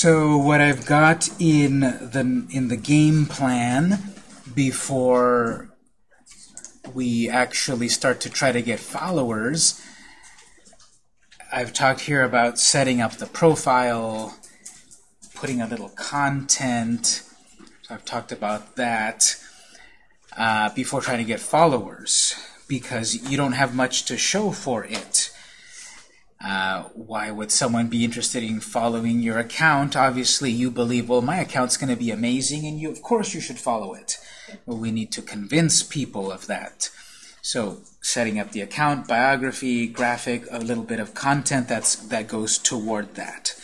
So what I've got in the in the game plan before we actually start to try to get followers, I've talked here about setting up the profile, putting a little content. So I've talked about that uh, before trying to get followers because you don't have much to show for it. Uh, why would someone be interested in following your account? Obviously, you believe, well, my account's going to be amazing, and you, of course you should follow it. Well, we need to convince people of that. So, setting up the account, biography, graphic, a little bit of content that's that goes toward that.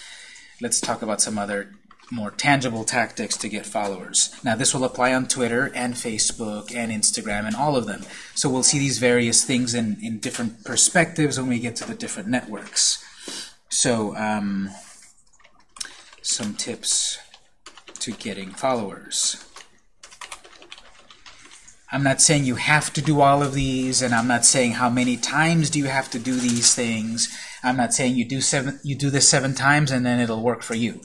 Let's talk about some other more tangible tactics to get followers. Now this will apply on Twitter and Facebook and Instagram and all of them. So we'll see these various things in, in different perspectives when we get to the different networks. So um, some tips to getting followers. I'm not saying you have to do all of these, and I'm not saying how many times do you have to do these things. I'm not saying you do seven, you do this seven times and then it'll work for you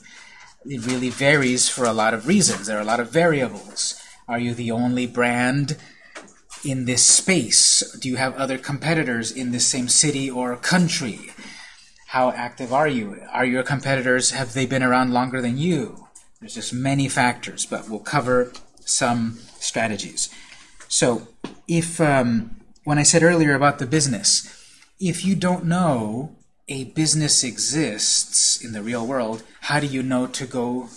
it really varies for a lot of reasons. There are a lot of variables. Are you the only brand in this space? Do you have other competitors in the same city or country? How active are you? Are your competitors, have they been around longer than you? There's just many factors, but we'll cover some strategies. So if, um, when I said earlier about the business, if you don't know a business exists in the real world, how do you know to go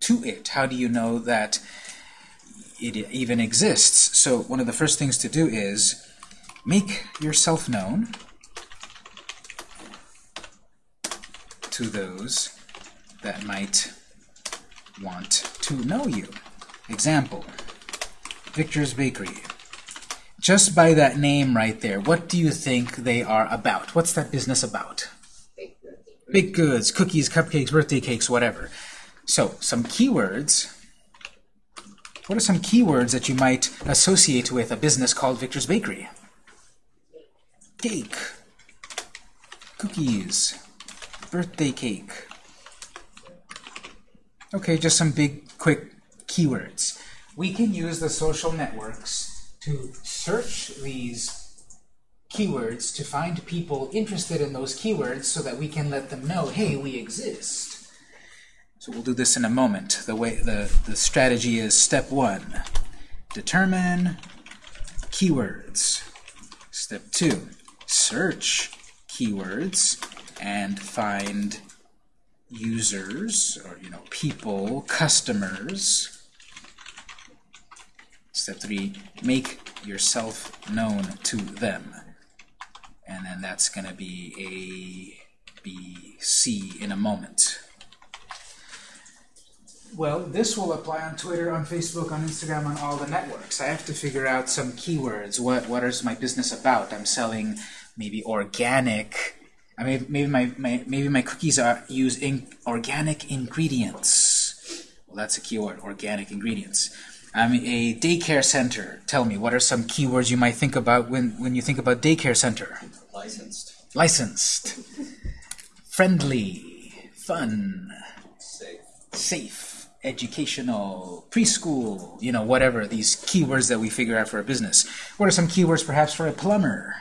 to it? How do you know that it even exists? So one of the first things to do is make yourself known to those that might want to know you. Example, Victor's Bakery. Just by that name right there, what do you think they are about? What's that business about? Baked goods, cookies, cupcakes, birthday cakes, whatever. So, some keywords. What are some keywords that you might associate with a business called Victor's Bakery? Cake, cookies, birthday cake. Okay, just some big, quick keywords. We can use the social networks to search these keywords to find people interested in those keywords so that we can let them know, hey, we exist. So we'll do this in a moment. The way the, the strategy is step one, determine keywords. Step two, search keywords and find users or you know people, customers Step three, make yourself known to them. And then that's going to be A, B, C in a moment. Well, this will apply on Twitter, on Facebook, on Instagram, on all the networks. I have to figure out some keywords. What what is my business about? I'm selling maybe organic. I mean, maybe my, my maybe my cookies are use in organic ingredients. Well, that's a keyword, organic ingredients. I'm a daycare center. Tell me, what are some keywords you might think about when, when you think about daycare center? Licensed. Licensed. Friendly. Fun. Safe. Safe. Educational. Preschool. You know, whatever. These keywords that we figure out for a business. What are some keywords perhaps for a plumber?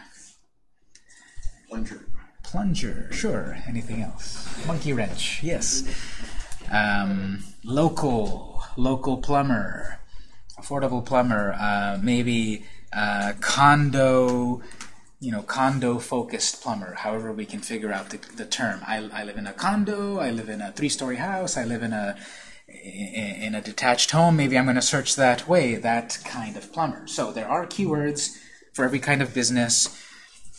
Plunger. Plunger. Sure. Anything else? Monkey wrench. Yes. Um, local. Local plumber affordable plumber, uh, maybe uh, condo, you know, condo-focused plumber, however we can figure out the, the term. I, I live in a condo, I live in a three-story house, I live in a in a detached home, maybe I'm going to search that way, that kind of plumber. So there are keywords for every kind of business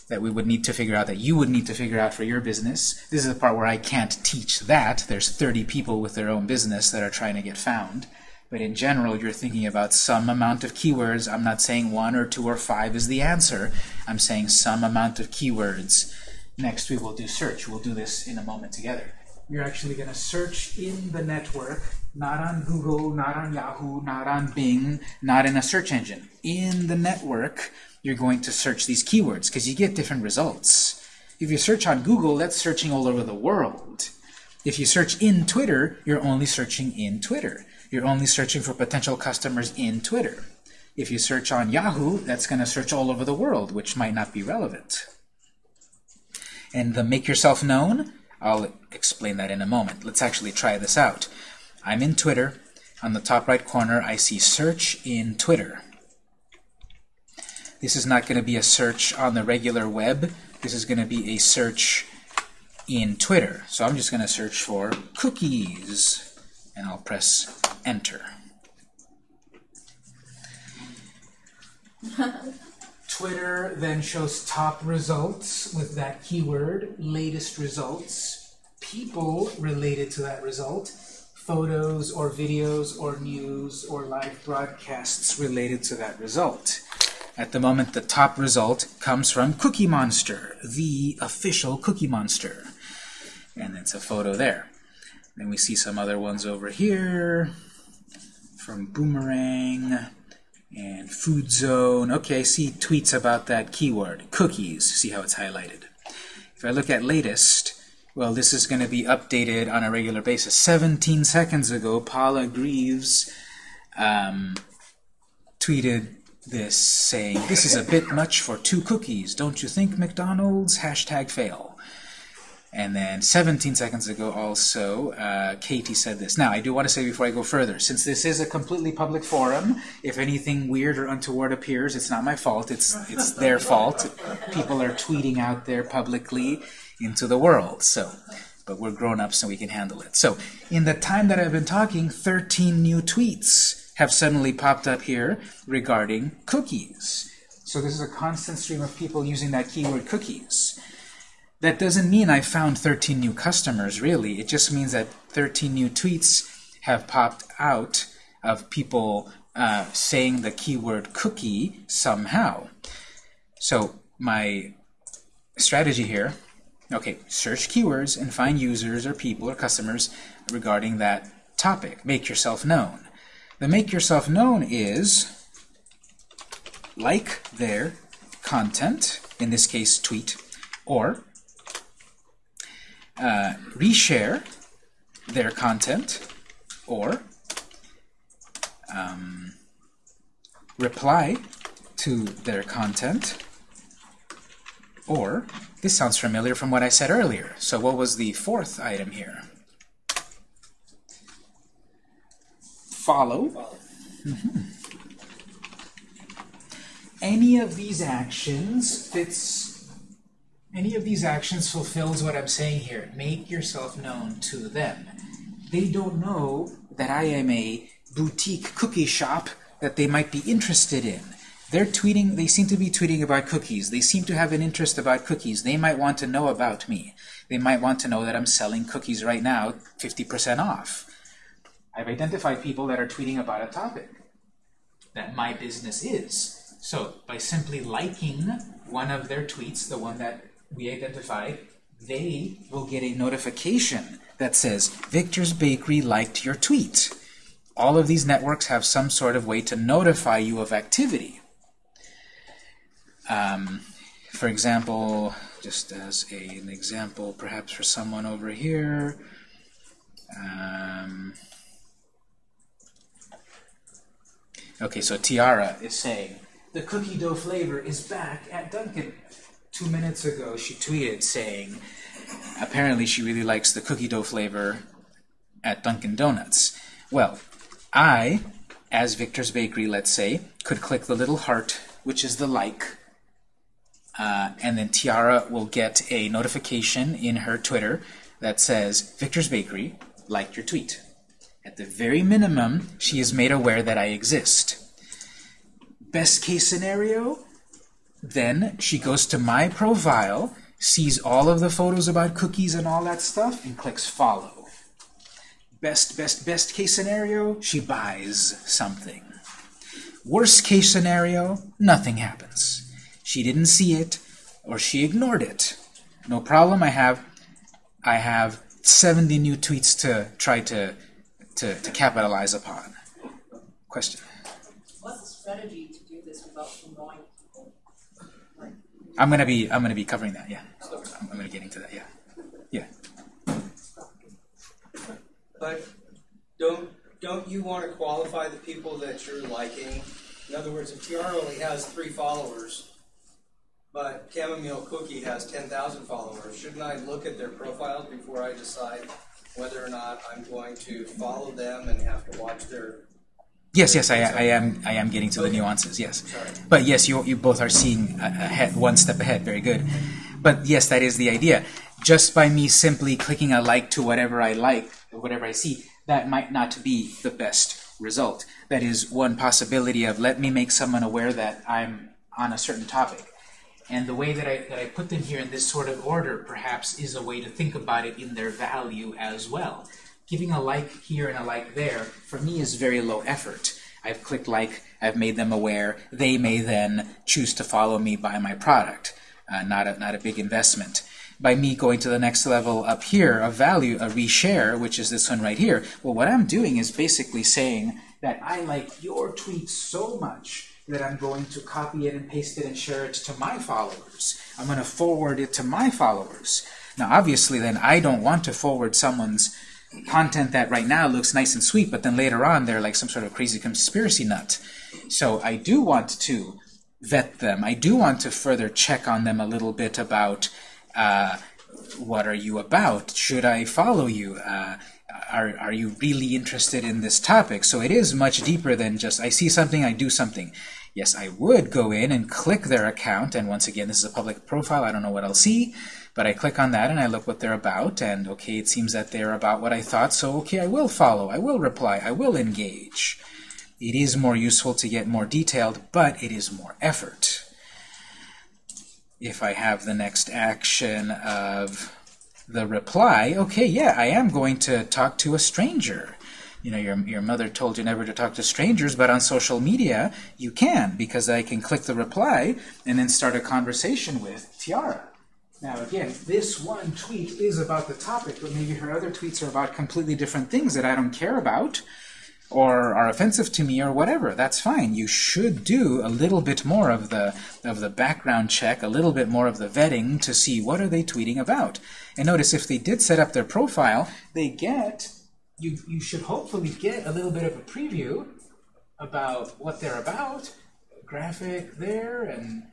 that we would need to figure out, that you would need to figure out for your business. This is the part where I can't teach that. There's 30 people with their own business that are trying to get found. But in general, you're thinking about some amount of keywords. I'm not saying one or two or five is the answer. I'm saying some amount of keywords. Next, we will do search. We'll do this in a moment together. You're actually going to search in the network, not on Google, not on Yahoo, not on Bing, not in a search engine. In the network, you're going to search these keywords because you get different results. If you search on Google, that's searching all over the world. If you search in Twitter, you're only searching in Twitter. You're only searching for potential customers in Twitter. If you search on Yahoo, that's going to search all over the world, which might not be relevant. And the make yourself known, I'll explain that in a moment. Let's actually try this out. I'm in Twitter. On the top right corner, I see search in Twitter. This is not going to be a search on the regular web. This is going to be a search in Twitter. So I'm just going to search for cookies, and I'll press enter. Twitter then shows top results with that keyword, latest results, people related to that result, photos or videos or news or live broadcasts related to that result. At the moment, the top result comes from Cookie Monster, the official Cookie Monster. And it's a photo there. Then we see some other ones over here from Boomerang and Food Zone. Okay, see tweets about that keyword, cookies. See how it's highlighted. If I look at latest, well, this is going to be updated on a regular basis. 17 seconds ago, Paula Greaves um, tweeted this saying, this is a bit much for two cookies. Don't you think, McDonald's? Hashtag fail. And then 17 seconds ago also, uh, Katie said this. Now, I do want to say before I go further, since this is a completely public forum, if anything weird or untoward appears, it's not my fault. It's, it's their fault. People are tweeting out there publicly into the world. So, But we're grown-ups so we can handle it. So in the time that I've been talking, 13 new tweets have suddenly popped up here regarding cookies. So this is a constant stream of people using that keyword cookies. That doesn't mean I found 13 new customers, really. It just means that 13 new tweets have popped out of people uh, saying the keyword cookie somehow. So my strategy here, okay, search keywords and find users or people or customers regarding that topic. Make yourself known. The make yourself known is like their content, in this case tweet, or uh, reshare their content or um, reply to their content or this sounds familiar from what I said earlier. So what was the fourth item here? Follow. Mm -hmm. Any of these actions fits any of these actions fulfills what I'm saying here. Make yourself known to them. They don't know that I am a boutique cookie shop that they might be interested in. They're tweeting, they seem to be tweeting about cookies. They seem to have an interest about cookies. They might want to know about me. They might want to know that I'm selling cookies right now, 50% off. I've identified people that are tweeting about a topic that my business is. So by simply liking one of their tweets, the one that we identified, they will get a notification that says, Victor's Bakery liked your tweet. All of these networks have some sort of way to notify you of activity. Um, for example, just as a, an example, perhaps for someone over here, um, okay, so Tiara is saying, the cookie dough flavor is back at Dunkin' two minutes ago she tweeted saying apparently she really likes the cookie dough flavor at Dunkin' Donuts. Well, I, as Victor's Bakery, let's say, could click the little heart, which is the like, uh, and then Tiara will get a notification in her Twitter that says, Victor's Bakery liked your tweet. At the very minimum, she is made aware that I exist. Best case scenario, then she goes to my profile, sees all of the photos about cookies and all that stuff, and clicks follow. Best, best, best case scenario, she buys something. Worst case scenario, nothing happens. She didn't see it, or she ignored it. No problem, I have, I have 70 new tweets to try to, to, to capitalize upon. Question? What's the strategy to do this without annoying I'm gonna be I'm gonna be covering that. Yeah, I'm, I'm gonna get into that. Yeah, yeah. But don't don't you want to qualify the people that you're liking? In other words, if TR only has three followers, but Chamomile Cookie has 10,000 followers, shouldn't I look at their profiles before I decide whether or not I'm going to follow them and have to watch their Yes, yes, I, I am. I am getting to the nuances. Yes, but yes, you you both are seeing ahead, one step ahead. Very good. But yes, that is the idea. Just by me simply clicking a like to whatever I like, whatever I see, that might not be the best result. That is one possibility of let me make someone aware that I'm on a certain topic. And the way that I, that I put them here in this sort of order, perhaps, is a way to think about it in their value as well. Giving a like here and a like there, for me, is very low effort. I've clicked like, I've made them aware, they may then choose to follow me buy my product. Uh, not, a, not a big investment. By me going to the next level up here, a value, a reshare, which is this one right here, well, what I'm doing is basically saying that I like your tweet so much that I'm going to copy it and paste it and share it to my followers. I'm going to forward it to my followers. Now, obviously, then I don't want to forward someone's content that right now looks nice and sweet, but then later on they're like some sort of crazy conspiracy nut. So I do want to vet them. I do want to further check on them a little bit about uh, what are you about? Should I follow you? Uh, are, are you really interested in this topic? So it is much deeper than just I see something, I do something. Yes, I would go in and click their account, and once again, this is a public profile. I don't know what I'll see, but I click on that and I look what they're about, and okay, it seems that they're about what I thought, so okay, I will follow, I will reply, I will engage. It is more useful to get more detailed, but it is more effort. If I have the next action of the reply, okay, yeah, I am going to talk to a stranger. You know, your, your mother told you never to talk to strangers, but on social media, you can, because I can click the reply and then start a conversation with Tiara. Now, again, this one tweet is about the topic, but maybe her other tweets are about completely different things that I don't care about or are offensive to me or whatever. That's fine. You should do a little bit more of the of the background check, a little bit more of the vetting to see what are they tweeting about. And notice if they did set up their profile, they get you you should hopefully get a little bit of a preview about what they're about. Graphic there and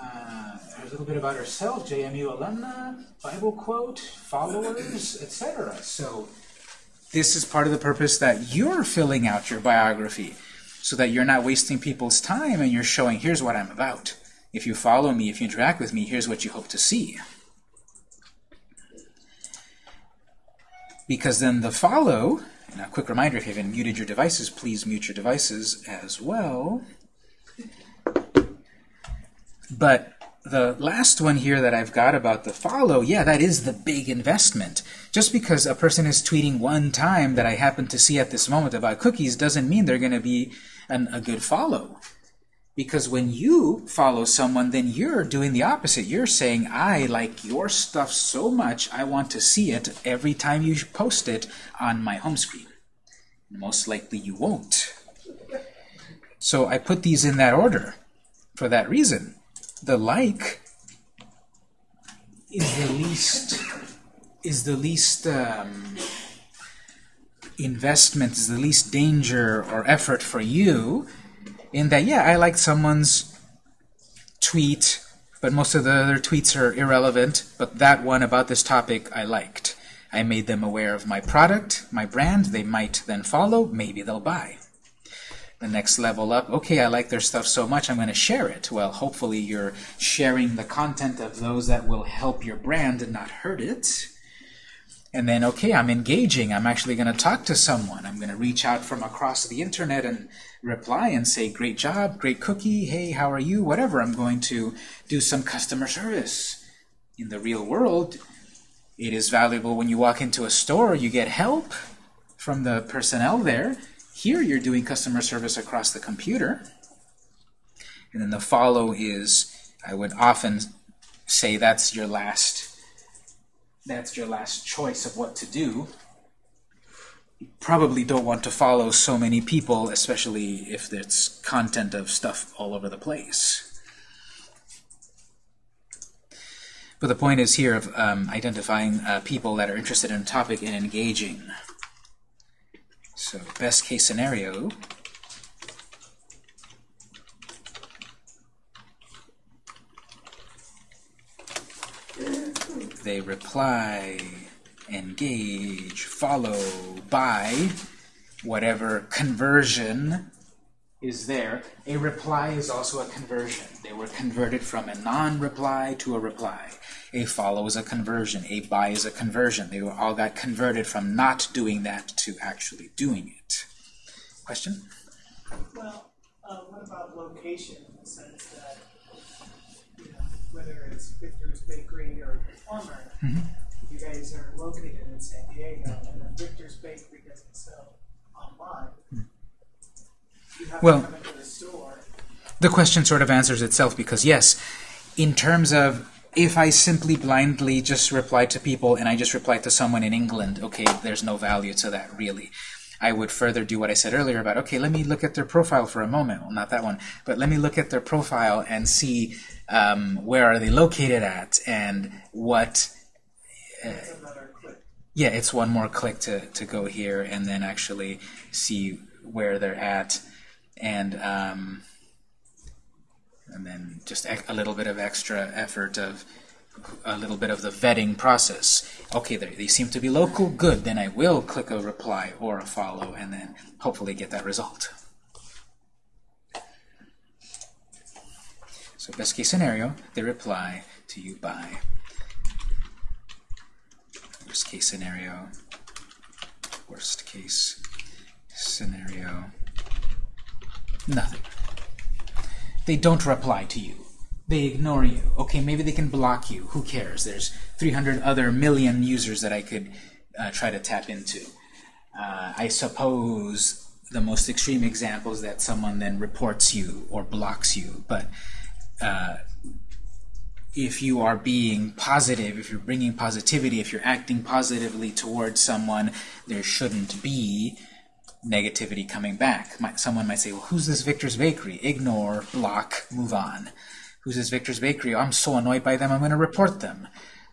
uh, a little bit about herself, JMU alumna, Bible quote, followers, etc. So this is part of the purpose that you're filling out your biography so that you're not wasting people's time and you're showing here's what I'm about. If you follow me, if you interact with me, here's what you hope to see. Because then the follow, and a quick reminder, if you haven't muted your devices, please mute your devices as well. But the last one here that I've got about the follow, yeah, that is the big investment. Just because a person is tweeting one time that I happen to see at this moment about cookies doesn't mean they're going to be an, a good follow. Because when you follow someone, then you're doing the opposite. You're saying, I like your stuff so much, I want to see it every time you post it on my home screen. Most likely you won't. So I put these in that order for that reason the like is the least is the least um, investment is the least danger or effort for you in that yeah I like someone's tweet but most of the other tweets are irrelevant but that one about this topic I liked. I made them aware of my product my brand they might then follow maybe they'll buy the next level up, okay, I like their stuff so much, I'm going to share it. Well, hopefully you're sharing the content of those that will help your brand and not hurt it. And then, okay, I'm engaging. I'm actually going to talk to someone. I'm going to reach out from across the internet and reply and say, great job, great cookie, hey, how are you, whatever. I'm going to do some customer service. In the real world, it is valuable when you walk into a store, you get help from the personnel there. Here you're doing customer service across the computer. And then the follow is, I would often say that's your last that's your last choice of what to do. You probably don't want to follow so many people, especially if it's content of stuff all over the place. But the point is here of um, identifying uh, people that are interested in a topic and engaging. So best case scenario they reply, engage, follow, by whatever conversion is there. A reply is also a conversion. They were converted from a non-reply to a reply. A follow is a conversion. A buy is a conversion. They all got converted from not doing that to actually doing it. Question? Well, uh, what about location in the sense that, you know, whether it's Victor's Bakery or Performer, you guys are located in San Diego, and then Victor's Bakery doesn't sell online. You have Well- to come into the store. The question sort of answers itself because yes, in terms of if I simply blindly just reply to people and I just reply to someone in England, okay, there's no value to that really. I would further do what I said earlier about, okay, let me look at their profile for a moment. Well, not that one, but let me look at their profile and see um, where are they located at and what click. yeah, it's one more click to, to go here and then actually see where they're at and um, and then just a little bit of extra effort of a little bit of the vetting process. Okay, they, seem to be local, good, then I will click a reply or a follow and then hopefully get that result. So best case scenario, they reply to you by Worst case scenario. Worst case scenario. Nothing. They don't reply to you. They ignore you. Okay, maybe they can block you. Who cares? There's 300 other million users that I could uh, try to tap into. Uh, I suppose the most extreme example is that someone then reports you or blocks you, but uh, if you are being positive, if you're bringing positivity, if you're acting positively towards someone, there shouldn't be negativity coming back. Might, someone might say, well, who's this Victor's Bakery? Ignore, block, move on. Who's this Victor's Bakery? I'm so annoyed by them, I'm going to report them.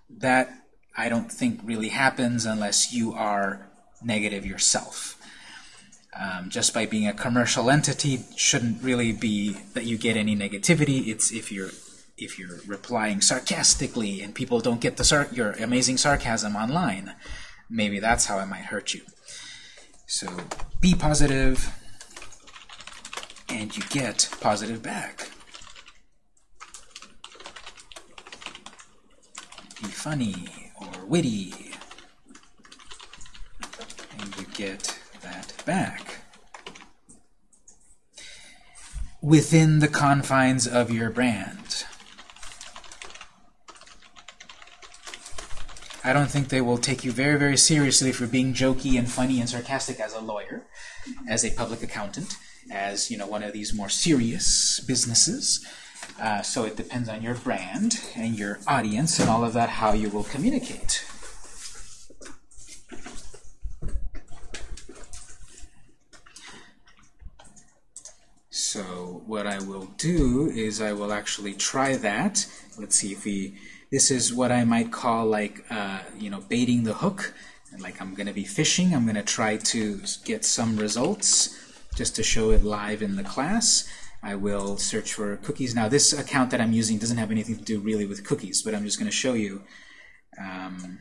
That, I don't think, really happens unless you are negative yourself. Um, just by being a commercial entity shouldn't really be that you get any negativity. It's if you're if you're replying sarcastically and people don't get the your amazing sarcasm online, maybe that's how it might hurt you. So be positive, and you get positive back. Be funny or witty, and you get that back. Within the confines of your brand. I don't think they will take you very, very seriously for being jokey and funny and sarcastic as a lawyer, as a public accountant, as you know one of these more serious businesses. Uh, so it depends on your brand and your audience and all of that, how you will communicate. So what I will do is I will actually try that. Let's see if we, this is what I might call like, uh, you know, baiting the hook. And like I'm going to be fishing. I'm going to try to get some results just to show it live in the class. I will search for cookies. Now this account that I'm using doesn't have anything to do really with cookies, but I'm just going to show you. Um,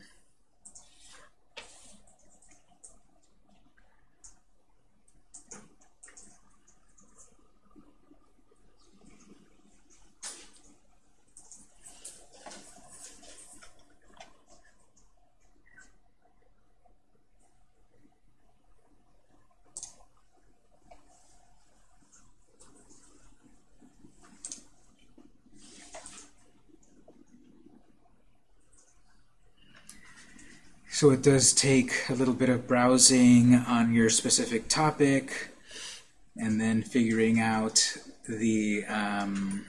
So it does take a little bit of browsing on your specific topic and then figuring out the um,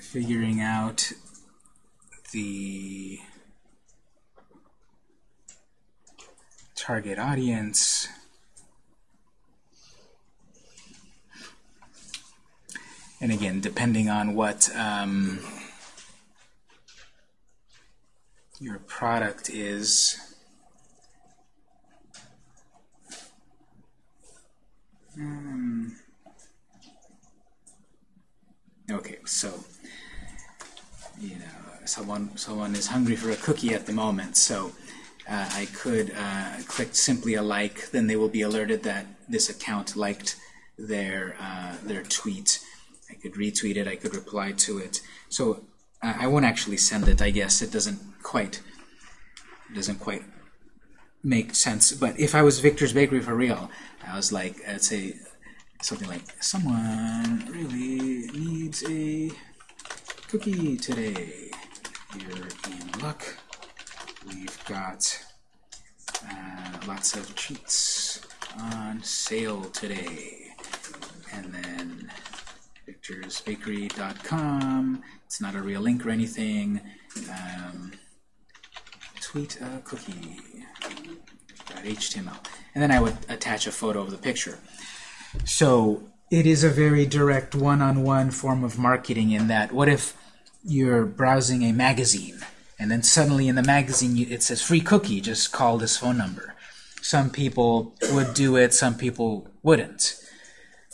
figuring out the target audience. And again depending on what um, your product is um, okay so you know someone someone is hungry for a cookie at the moment, so uh, I could uh, click simply a like, then they will be alerted that this account liked their uh, their tweet. I could retweet it, I could reply to it. So I won't actually send it, I guess. It doesn't quite doesn't quite make sense. But if I was Victor's Bakery for real, I was like, I'd say something like, someone really needs a cookie today. You're in luck. We've got uh, lots of treats on sale today. And then victorsbakery.com. It's not a real link or anything. Um, tweet a cookie. .html. And then I would attach a photo of the picture. So it is a very direct one-on-one form of marketing in that what if you're browsing a magazine and then suddenly in the magazine it says free cookie, just call this phone number. Some people would do it, some people wouldn't.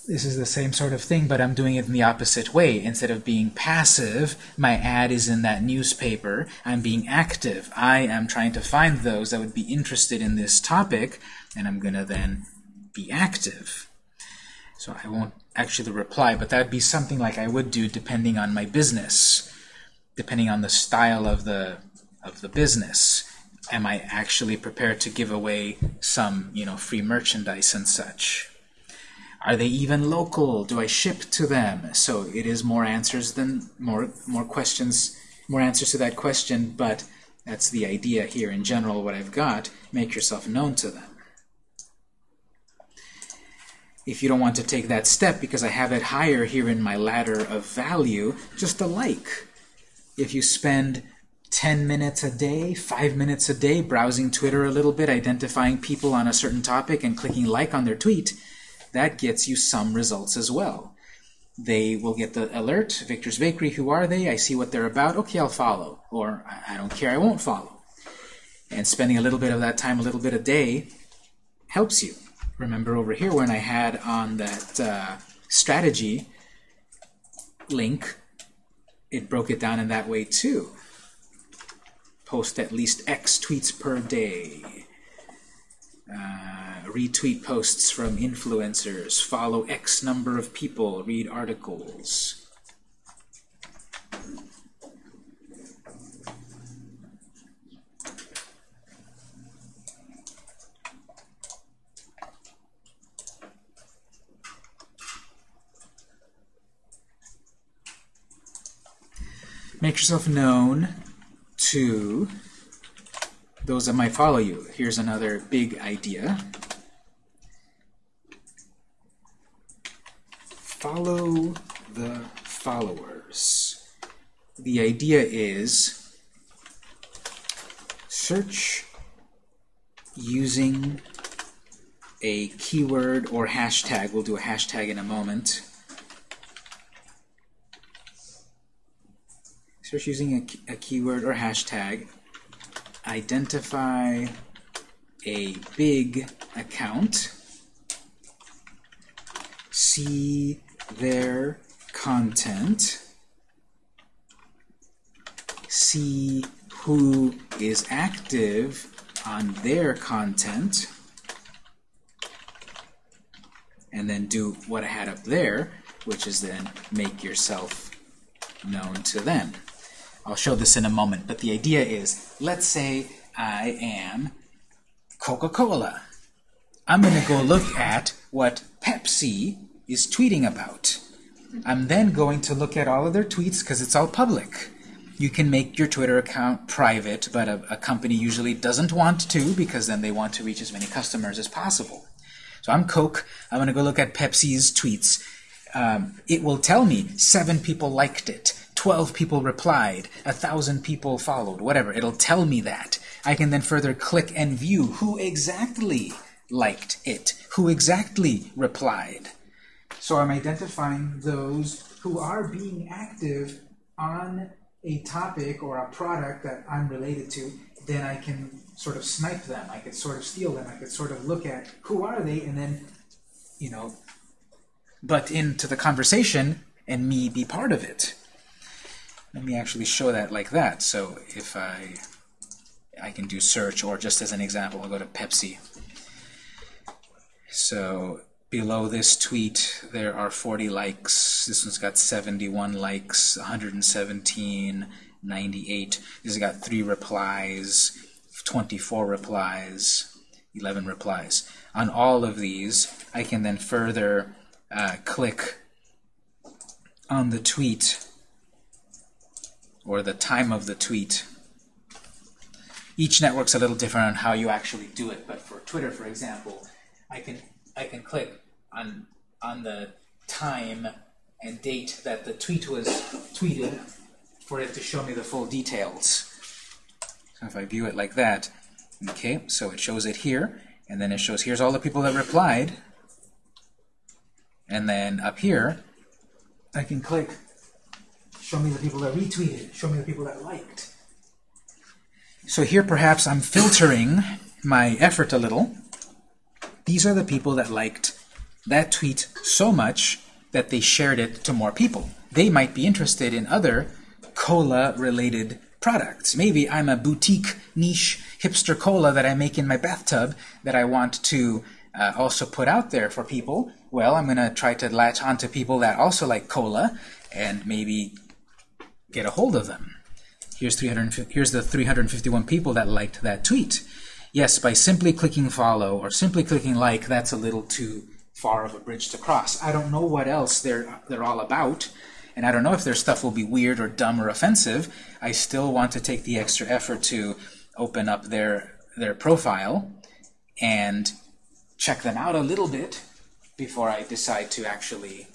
This is the same sort of thing, but I'm doing it in the opposite way. Instead of being passive, my ad is in that newspaper. I'm being active. I am trying to find those that would be interested in this topic, and I'm going to then be active. So I won't actually reply, but that would be something like I would do depending on my business, depending on the style of the of the business. Am I actually prepared to give away some, you know, free merchandise and such? Are they even local? Do I ship to them? So it is more answers than more more questions, more answers to that question, but that's the idea here in general what I've got. Make yourself known to them. If you don't want to take that step because I have it higher here in my ladder of value, just a like. If you spend 10 minutes a day, 5 minutes a day browsing Twitter a little bit, identifying people on a certain topic and clicking like on their tweet, that gets you some results as well. They will get the alert, Victor's Bakery, who are they? I see what they're about, okay, I'll follow. Or, I don't care, I won't follow. And spending a little bit of that time, a little bit a day, helps you. Remember over here when I had on that uh, strategy link, it broke it down in that way too. Post at least X tweets per day. Retweet posts from influencers. Follow X number of people. Read articles. Make yourself known to those that might follow you. Here's another big idea. Follow the followers. The idea is search using a keyword or hashtag. We'll do a hashtag in a moment. Search using a, a keyword or hashtag identify a big account, see their content, see who is active on their content, and then do what I had up there, which is then make yourself known to them. I'll show this in a moment, but the idea is, let's say I am Coca-Cola. I'm going to go look at what Pepsi is tweeting about. I'm then going to look at all of their tweets because it's all public. You can make your Twitter account private, but a, a company usually doesn't want to because then they want to reach as many customers as possible. So I'm Coke. I'm going to go look at Pepsi's tweets. Um, it will tell me seven people liked it, 12 people replied, a thousand people followed, whatever. It'll tell me that. I can then further click and view who exactly liked it, who exactly replied. So I'm identifying those who are being active on a topic or a product that I'm related to, then I can sort of snipe them. I could sort of steal them. I could sort of look at who are they and then, you know, butt into the conversation and me be part of it. let me actually show that like that. So if I I can do search, or just as an example, I'll go to Pepsi. So below this tweet, there are 40 likes. This one's got 71 likes, 117, 98. This has got three replies, 24 replies, 11 replies. On all of these, I can then further uh, click on the tweet or the time of the tweet. Each network's a little different on how you actually do it, but for Twitter, for example, I can I can click on on the time and date that the tweet was tweeted for it to show me the full details. So if I view it like that, okay, so it shows it here, and then it shows here's all the people that replied, and then up here, I can click show me the people that retweeted, show me the people that liked. So here perhaps I'm filtering my effort a little. These are the people that liked that tweet so much that they shared it to more people. They might be interested in other cola-related products. Maybe I'm a boutique niche hipster cola that I make in my bathtub that I want to uh, also put out there for people. Well, I'm going to try to latch onto people that also like cola and maybe get a hold of them. Here's, 300, here's the 351 people that liked that tweet. Yes, by simply clicking follow or simply clicking like, that's a little too far of a bridge to cross. I don't know what else they're, they're all about, and I don't know if their stuff will be weird or dumb or offensive. I still want to take the extra effort to open up their, their profile and check them out a little bit before I decide to actually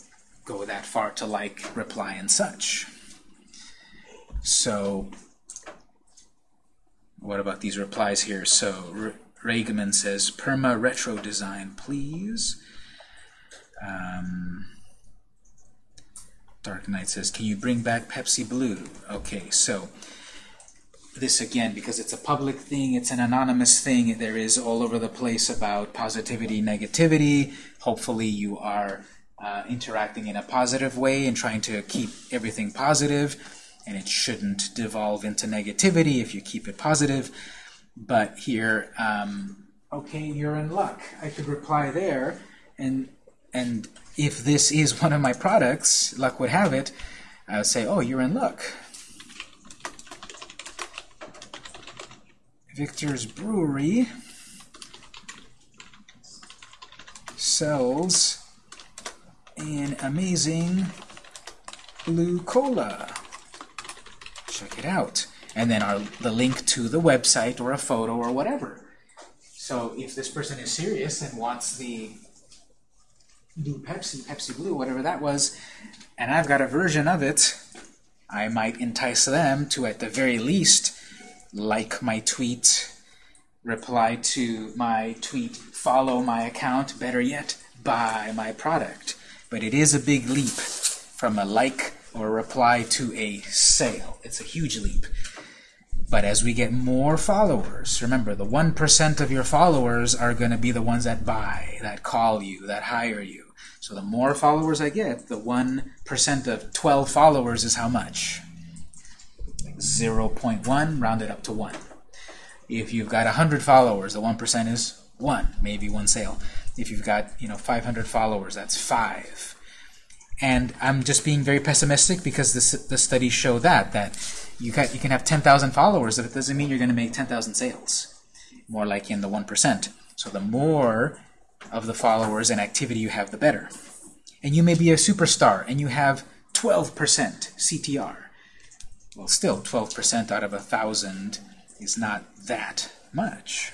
go that far to like, reply, and such. So what about these replies here? So Regaman says, perma retro design, please. Um, Dark Knight says, can you bring back Pepsi Blue? Okay, so this again, because it's a public thing, it's an anonymous thing, there is all over the place about positivity, negativity. Hopefully you are uh, interacting in a positive way and trying to keep everything positive and it shouldn't devolve into negativity if you keep it positive. But here, um, okay, you're in luck. I could reply there, and and if this is one of my products, luck would have it, I would say, oh, you're in luck. Victor's Brewery sells an amazing blue cola check it out. And then our, the link to the website or a photo or whatever. So if this person is serious and wants the blue Pepsi, Pepsi Blue, whatever that was, and I've got a version of it, I might entice them to, at the very least, like my tweet, reply to my tweet, follow my account, better yet, buy my product. But it is a big leap from a like or reply to a sale. It's a huge leap. But as we get more followers, remember the 1% of your followers are going to be the ones that buy, that call you, that hire you. So the more followers I get, the 1% of 12 followers is how much? 0.1 rounded up to 1. If you've got 100 followers, the 1% is 1, maybe one sale. If you've got you know 500 followers, that's 5. And I'm just being very pessimistic because the, the studies show that, that you, got, you can have 10,000 followers, but it doesn't mean you're going to make 10,000 sales. More like in the 1%. So the more of the followers and activity you have, the better. And you may be a superstar, and you have 12% CTR. Well, still, 12% out of a 1,000 is not that much.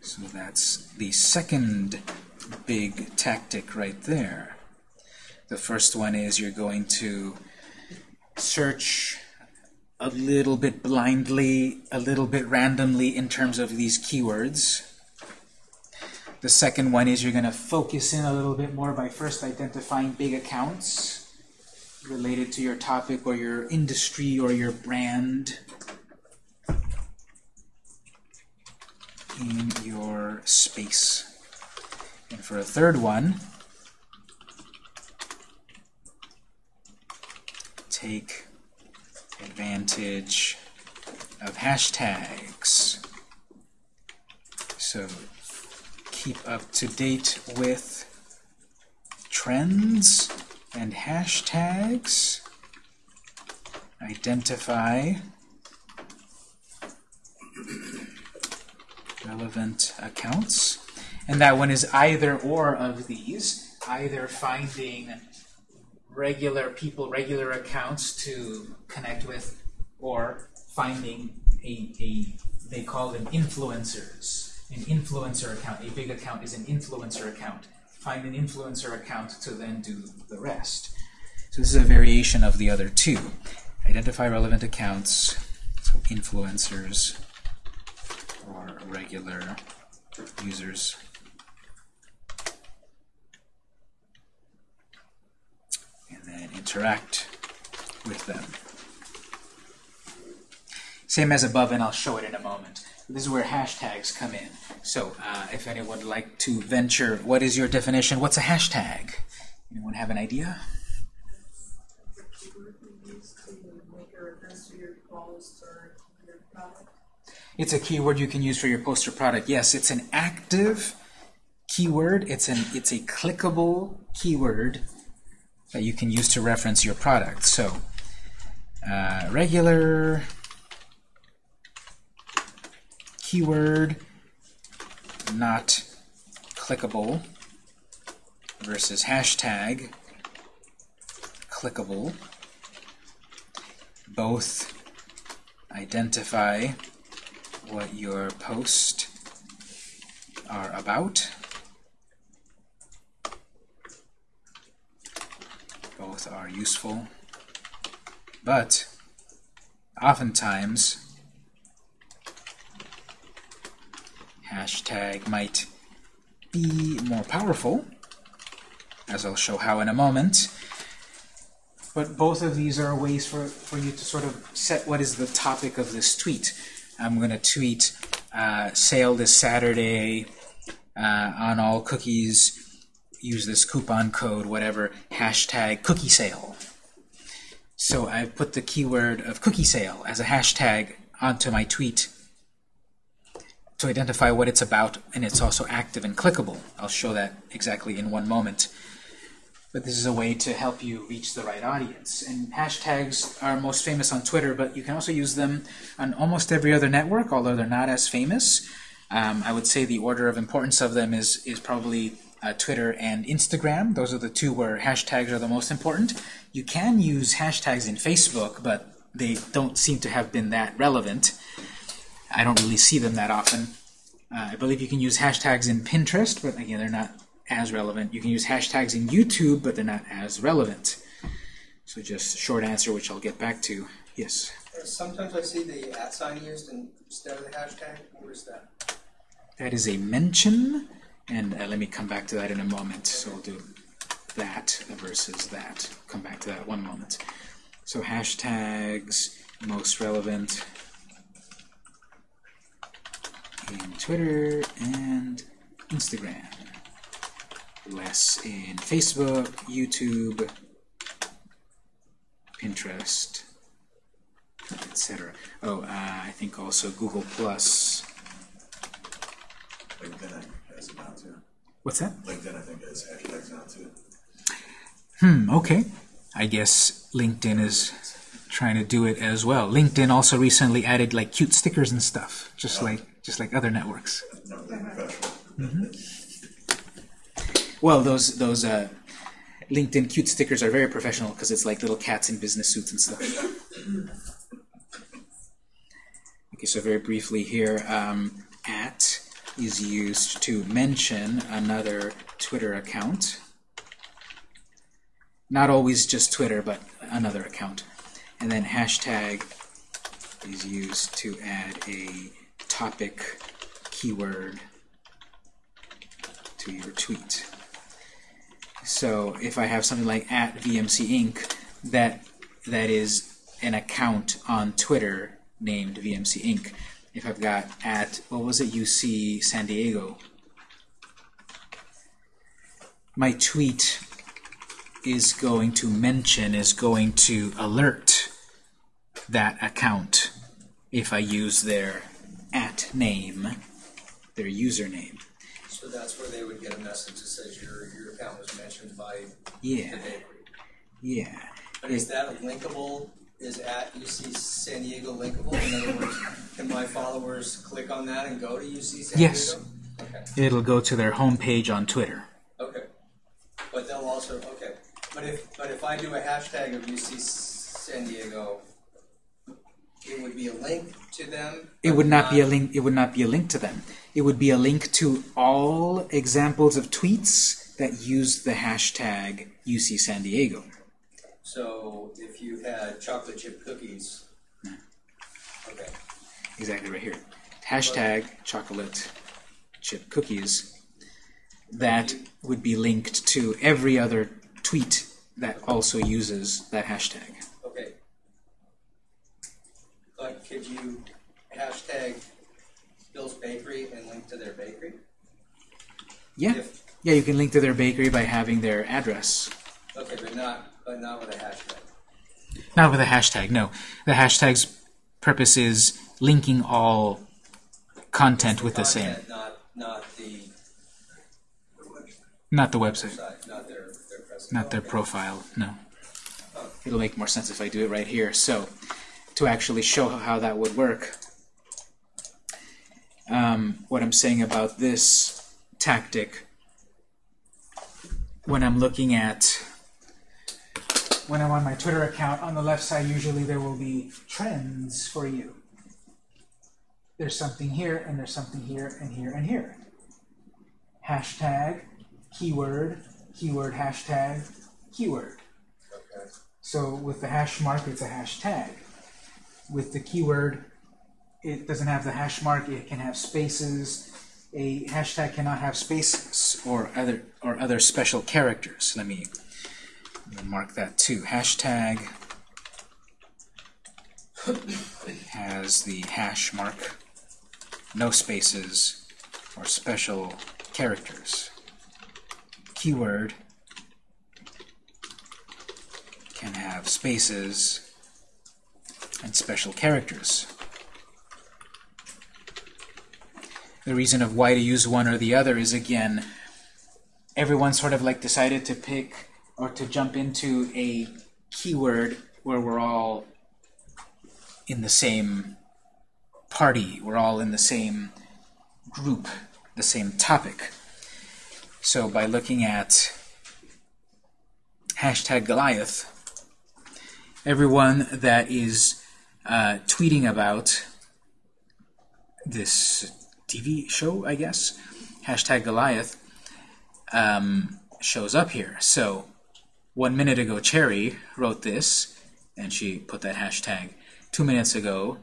So that's the second big tactic right there. The first one is you're going to search a little bit blindly, a little bit randomly in terms of these keywords. The second one is you're going to focus in a little bit more by first identifying big accounts related to your topic or your industry or your brand. in your space. And for a third one, take advantage of hashtags. So keep up to date with trends and hashtags. Identify relevant accounts. And that one is either or of these, either finding regular people, regular accounts to connect with, or finding a, a they call them influencers. An influencer account, a big account is an influencer account. Find an influencer account to then do the rest. So this is a variation of the other two. Identify relevant accounts, so influencers, or regular users. And then interact with them. Same as above, and I'll show it in a moment. This is where hashtags come in. So uh, if anyone would like to venture, what is your definition? What's a hashtag? Anyone have an idea? It's a keyword you can use for your poster product. Yes, it's an active keyword. It's an it's a clickable keyword that you can use to reference your product. So uh, regular keyword not clickable versus hashtag clickable. Both identify what your post are about. Are useful, but oftentimes hashtag might be more powerful, as I'll show how in a moment. But both of these are ways for, for you to sort of set what is the topic of this tweet. I'm going to tweet uh, sale this Saturday uh, on all cookies. Use this coupon code, whatever, hashtag cookie sale. So I've put the keyword of cookie sale as a hashtag onto my tweet to identify what it's about, and it's also active and clickable. I'll show that exactly in one moment. But this is a way to help you reach the right audience. And hashtags are most famous on Twitter, but you can also use them on almost every other network, although they're not as famous. Um, I would say the order of importance of them is, is probably uh, Twitter and Instagram. Those are the two where hashtags are the most important. You can use hashtags in Facebook, but they don't seem to have been that relevant. I don't really see them that often. Uh, I believe you can use hashtags in Pinterest, but again, they're not as relevant. You can use hashtags in YouTube, but they're not as relevant. So just short answer, which I'll get back to. Yes? Sometimes I see the at sign used instead of the hashtag. What is that? That is a mention, and uh, let me come back to that in a moment. So I'll do that versus that. Come back to that one moment. So hashtags, most relevant in Twitter and Instagram. Less in Facebook, YouTube, Pinterest, etc. Oh, uh, I think also Google Plus. LinkedIn I think has it now too. What's that? LinkedIn I think has hashtags now too. Hmm, okay. I guess LinkedIn is trying to do it as well. LinkedIn also recently added like cute stickers and stuff, just like just like other networks. Never been professional. Well, those those uh, LinkedIn cute stickers are very professional because it's like little cats in business suits and stuff. Okay, so very briefly here, um, at is used to mention another Twitter account. Not always just Twitter, but another account. And then hashtag is used to add a topic keyword to your tweet. So if I have something like at VMC Inc., that that is an account on Twitter named VMC Inc. If I've got at what was it UC San Diego, my tweet is going to mention, is going to alert that account if I use their at name, their username. So that's where they would get a message that says your, your account was mentioned by Yeah, the bakery. yeah. But is that linkable, is at UC San Diego linkable? In other words, can my followers click on that and go to UC San Yes. Diego? Okay, It'll go to their homepage on Twitter. okay. But they'll also, okay. But if, but if I do a hashtag of UC San Diego, it would be a link to them? It would not be a link. It would not be a link to them. It would be a link to all examples of tweets that use the hashtag UC San Diego. So if you had chocolate chip cookies, okay, Exactly right here. Hashtag chocolate chip cookies. That would be linked to every other tweet that also uses that hashtag. okay. But could you hashtag Bill's Bakery and link to their bakery? Yeah, If, yeah. You can link to their bakery by having their address. okay, but not, but not with a hashtag. Not with a hashtag. No, the hashtag's purpose is linking all content with the same, Not, not the not the website. site, not their, their not their Okay. profile, no. It'll make more sense if I do it right here. So, to actually show how that would work, um, what I'm saying about this tactic, when I'm looking at, when I'm on my Twitter account, on the left side, usually there will be trends for you. There's something here, and there's something here, and here, and here. Hashtag, keyword, keyword, hashtag, keyword. Okay. So with the hash mark, it's a hashtag. With the keyword, it doesn't have the hash mark. It can have spaces. A hashtag cannot have spaces or other or other special characters. Let me, let me mark that too. Hashtag has the hash mark, no spaces or special characters. Keyword can have spaces and special characters. The reason of why to use one or the other is again, everyone sort of like decided to pick or to jump into a keyword where we're all in the same party, we're all in the same group, the same topic. So by looking at hashtag Goliath, everyone that is uh, tweeting about this TV show, I guess, hashtag Goliath, um, shows up here. So one minute ago, Cherry wrote this, and she put that hashtag. Two minutes ago,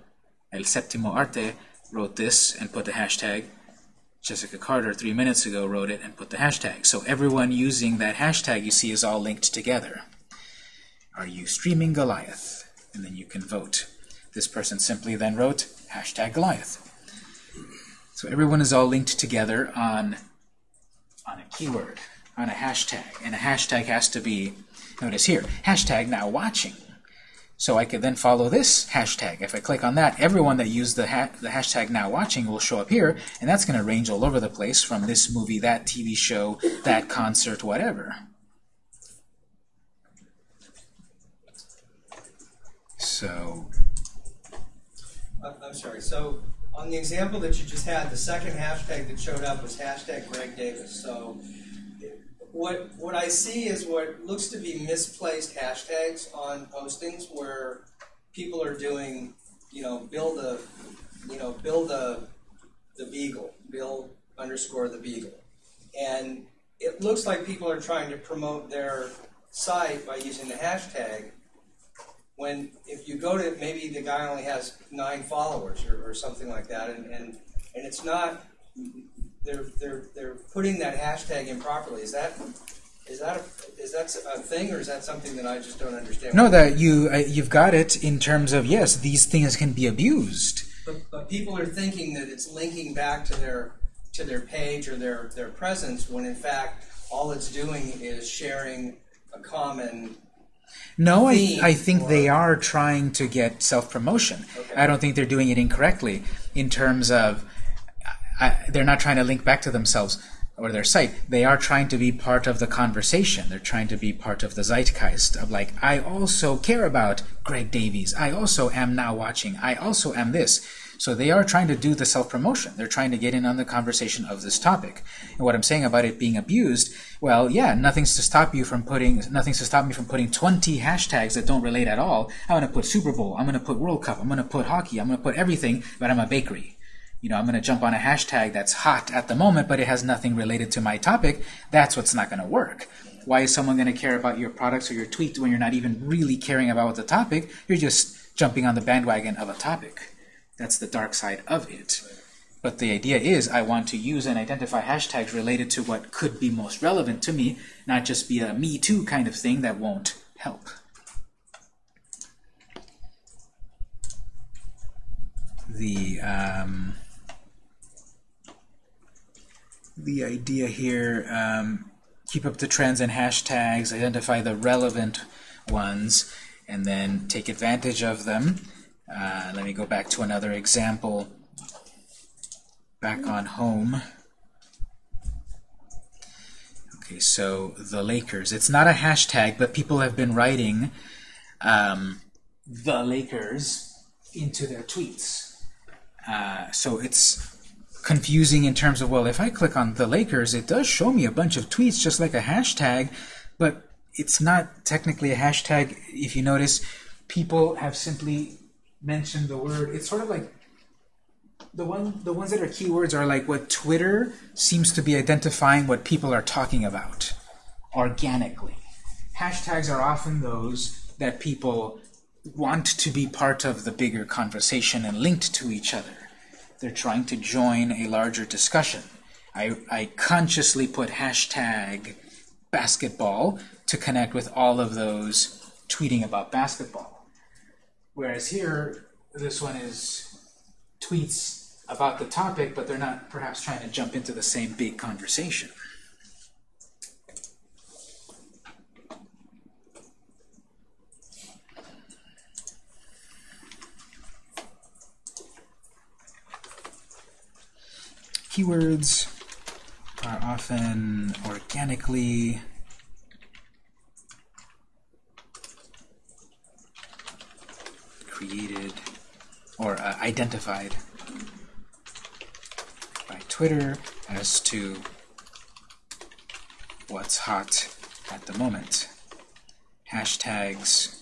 El Séptimo Arte wrote this and put the hashtag. Jessica Carter, three minutes ago, wrote it and put the hashtag. So everyone using that hashtag you see is all linked together. Are you streaming Goliath? And then you can vote. This person simply then wrote hashtag Goliath. So everyone is all linked together on, on a keyword, on a hashtag. And a hashtag has to be, notice here, hashtag now watching. So I could then follow this hashtag. If I click on that, everyone that used the, ha the hashtag now watching will show up here, and that's going to range all over the place from this movie, that TV show, that concert, whatever. So, I'm, I'm sorry, so on the example that you just had, the second hashtag that showed up was hashtag Greg Davies. So what, what I see is what looks to be misplaced hashtags on postings where people are doing, you know, build a, you know, build a, the beagle, build underscore the beagle. And it looks like people are trying to promote their site by using the hashtag, when if you go to maybe the guy only has nine followers or, or something like that, and, and and it's not they're they're they're putting that hashtag improperly. Is that is that a, is that a thing or is that something that I just don't understand? no, that you uh, you've got it in terms of yes, these things can be abused. But, but people are thinking that it's linking back to their to their page or their their presence when in fact all it's doing is sharing a common, No, I, I think they are trying to get self-promotion. Okay. I don't think they're doing it incorrectly in terms of They're not trying to link back to themselves or their site. They are trying to be part of the conversation. They're trying to be part of the zeitgeist of like, I also care about Greg Davies. I also am now watching. I also am this. So they are trying to do the self-promotion. They're trying to get in on the conversation of this topic. And what I'm saying about it being abused, well, yeah, nothing's to stop you from putting, nothing's to stop me from putting 20 hashtags that don't relate at all. I'm going to put Super Bowl. I'm going to put World Cup. I'm going to put hockey. I'm going to put everything, but I'm a bakery. You know, I'm going to jump on a hashtag that's hot at the moment, but it has nothing related to my topic. That's what's not going to work. Why is someone going to care about your products or your tweet when you're not even really caring about the topic? You're just jumping on the bandwagon of a topic. That's the dark side of it. But the idea is I want to use and identify hashtags related to what could be most relevant to me, not just be a me too kind of thing that won't help. The um, the idea here, um, keep up the trends and hashtags, identify the relevant ones, and then take advantage of them. Uh, let me go back to another example. Back on home. Okay, so the Lakers. It's not a hashtag, but people have been writing um, the Lakers into their tweets. Uh, so it's confusing in terms of, well, if I click on the Lakers, it does show me a bunch of tweets just like a hashtag, but it's not technically a hashtag. If you notice, people have simply mentioned the word. It's sort of like the one the ones that are keywords are like what Twitter seems to be identifying what people are talking about organically. Hashtags are often those that people want to be part of the bigger conversation and linked to each other. They're trying to join a larger discussion. I, I consciously put hashtag basketball to connect with all of those tweeting about basketball. Whereas here, this one is tweets about the topic, but they're not perhaps trying to jump into the same big conversation. Keywords are often organically created or uh, identified by Twitter as to what's hot at the moment. Hashtags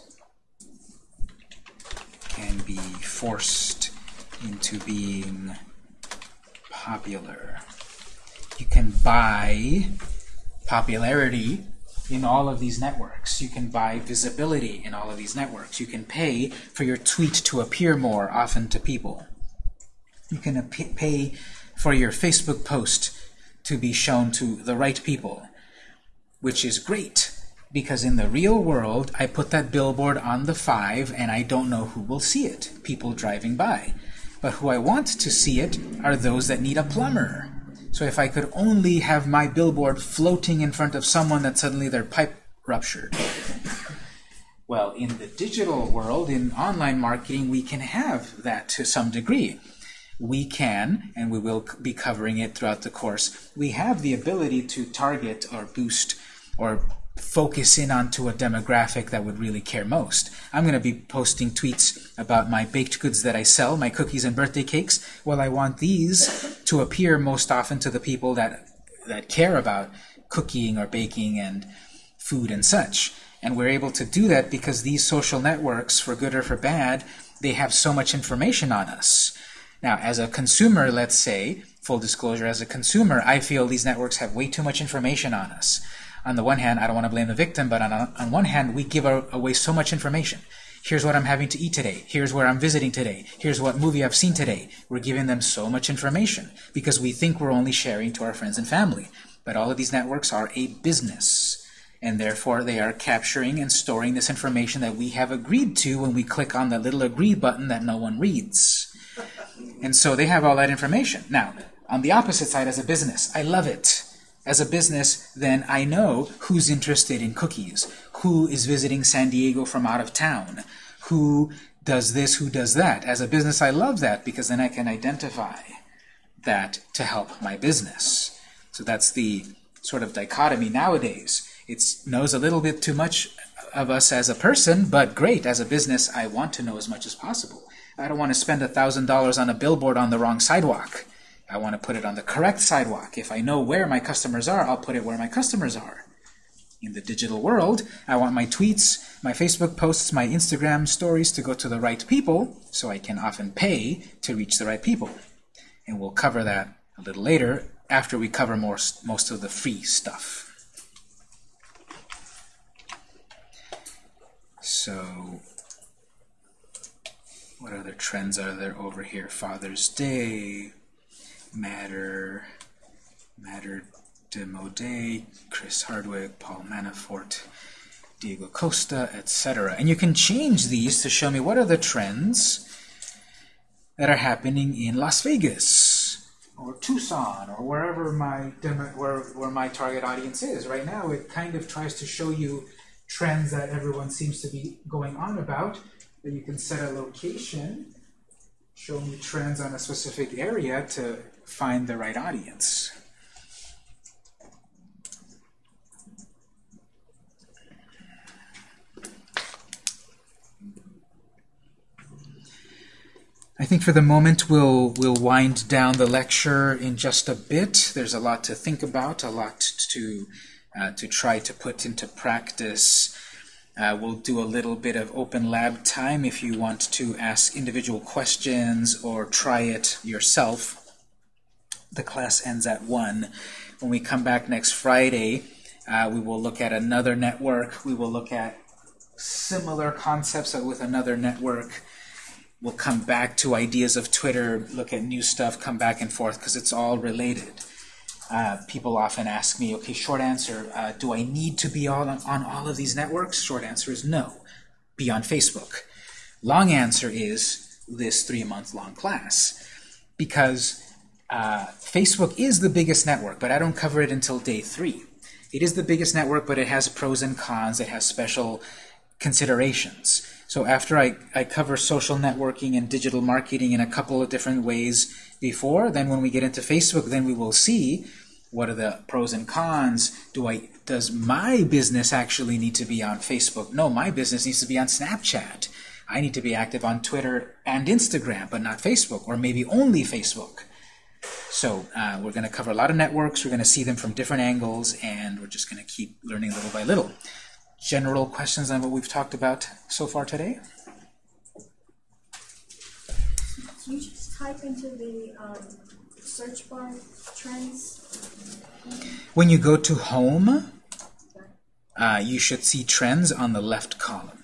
can be forced into being popular. You can buy popularity in all of these networks. You can buy visibility in all of these networks. You can pay for your tweet to appear more often to people. You can pay for your Facebook post to be shown to the right people, which is great because in the real world, I put that billboard on the 5 and I don't know who will see it, people driving by. But who I want to see it are those that need a plumber. So if I could only have my billboard floating in front of someone that suddenly their pipe ruptured. Well, in the digital world, in online marketing, we can have that to some degree. We can, and we will be covering it throughout the course, we have the ability to target or boost or focus in onto a demographic that would really care most. I'm going to be posting tweets about my baked goods that I sell, my cookies and birthday cakes. Well, I want these to appear most often to the people that that care about cooking or baking and food and such. And we're able to do that because these social networks, for good or for bad, they have so much information on us. Now, as a consumer, let's say, full disclosure, as a consumer, I feel these networks have way too much information on us. On the one hand, I don't want to blame the victim, but on, on one hand, we give a- away so much information. Here's what I'm having to eat today. Here's where I'm visiting today. Here's what movie I've seen today. We're giving them so much information because we think we're only sharing to our friends and family. But all of these networks are a business, and therefore they are capturing and storing this information that we have agreed to when we click on the little agree button that no one reads. And so they have all that information. Now, on the opposite side as a business, I love it. As a business, then I know who's interested in cookies, who is visiting San Diego from out of town, who does this, who does that. As a business, I love that because then I can identify that to help my business. So that's the sort of dichotomy nowadays. It knows a little bit too much of us as a person, but great, as a business, I want to know as much as possible. I don't want to spend $1,000 on a billboard on the wrong sidewalk. I want to put it on the correct sidewalk. If I know where my customers are, I'll put it where my customers are. In the digital world, I want my tweets, my Facebook posts, my Instagram stories to go to the right people, so I can often pay to reach the right people. And we'll cover that a little later after we cover more, most of the free stuff. So, what other trends are there over here? Father's Day, Matter, Matter Demode, Chris Hardwick, Paul Manafort, Diego Costa, etc. And you can change these to show me what are the trends that are happening in Las Vegas or Tucson or wherever my where, where my target audience is. Right now it kind of tries to show you trends that everyone seems to be going on about. That you can set a location, show me trends on a specific area to find the right audience. I think for the moment we'll we'll wind down the lecture in just a bit. There's a lot to think about, a lot to uh, to try to put into practice. Uh, we'll do a little bit of open lab time if you want to ask individual questions or try it yourself. The class ends at 1. When we come back next Friday, uh, we will look at another network. We will look at similar concepts with another network. We'll come back to ideas of Twitter, look at new stuff, come back and forth, because it's all related. Uh, people often ask me, okay, short answer, uh, do I need to be on, on all of these networks? Short answer is no. Be on Facebook. Long answer is this three-month-long class. Because uh, Facebook is the biggest network, but I don't cover it until day three. It is the biggest network, but it has pros and cons. It has special considerations. So after I, I cover social networking and digital marketing in a couple of different ways before, then when we get into Facebook, then we will see what are the pros and cons. Do I Does my business actually need to be on Facebook? No, my business needs to be on Snapchat. I need to be active on Twitter and Instagram, but not Facebook, or maybe only Facebook. So uh, we're going to cover a lot of networks. We're going to see them from different angles, and we're just going to keep learning little by little. General questions on what we've talked about so far today? Can you just type into the um, search bar trends? When you go to Home, uh, you should see trends on the left column.